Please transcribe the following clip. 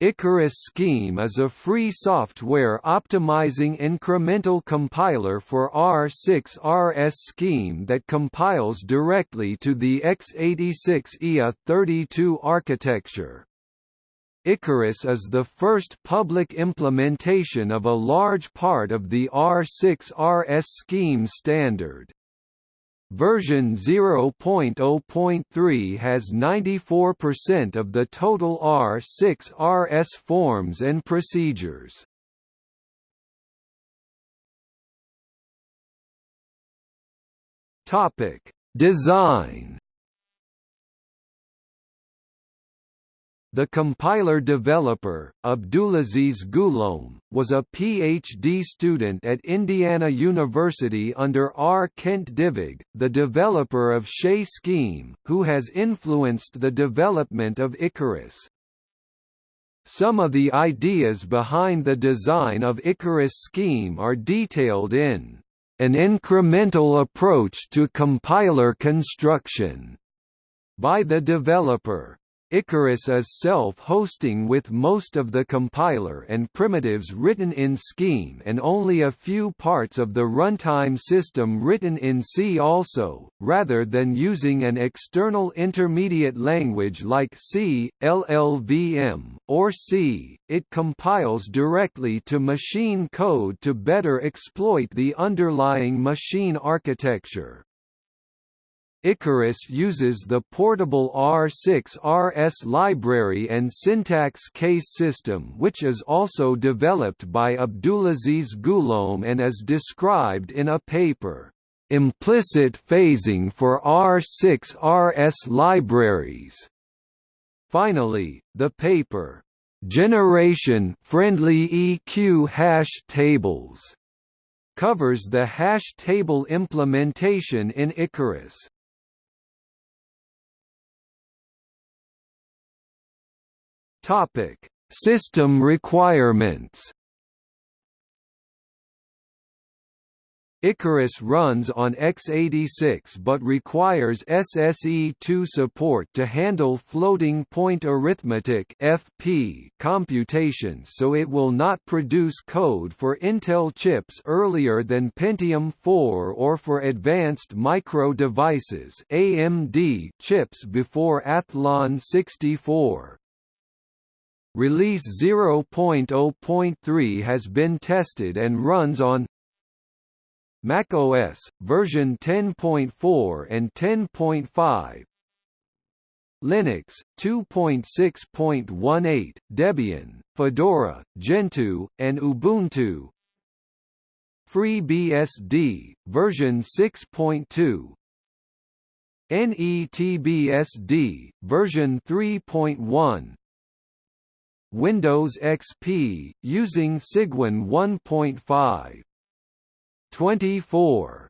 Ikarus Scheme is a free software optimizing incremental compiler for R6RS Scheme that compiles directly to the x86 IA32 architecture. Ikarus is the first public implementation of a large part of the R6RS Scheme standard. Version 0.0.3 has 94% of the total R6RS forms and procedures. Topic: Design The compiler developer, Abdulaziz Ghuloum, was a PhD student at Indiana University under R. Kent Dybvig, the developer of Chez Scheme, who has influenced the development of Ikarus. Some of the ideas behind the design of Ikarus Scheme are detailed in An Incremental Approach to Compiler Construction by the developer. Ikarus is self-hosting with most of the compiler and primitives written in Scheme and only a few parts of the runtime system written in C also, rather than using an external intermediate language like C, LLVM, or C, it compiles directly to machine code to better exploit the underlying machine architecture. Ikarus uses the portable R6RS library and syntax case system which is also developed by Abdulaziz Ghuloum and is described in a paper, "'Implicit Phasing for R6RS Libraries". Finally, the paper, "'Generation Friendly EQ Hash Tables' covers the hash table implementation in Ikarus. Topic: System requirements. Ikarus runs on x86 but requires SSE2 support to handle floating point arithmetic (FP) computations so it will not produce code for Intel chips earlier than Pentium 4 or for advanced micro devices (AMD) chips before Athlon 64. Release 0.0.3 has been tested and runs on macOS version 10.4 and 10.5 Linux 2.6.18 Debian Fedora Gentoo and Ubuntu FreeBSD version 6.2 NETBSD version 3.1 Windows XP, using Cygwin 1.5. 24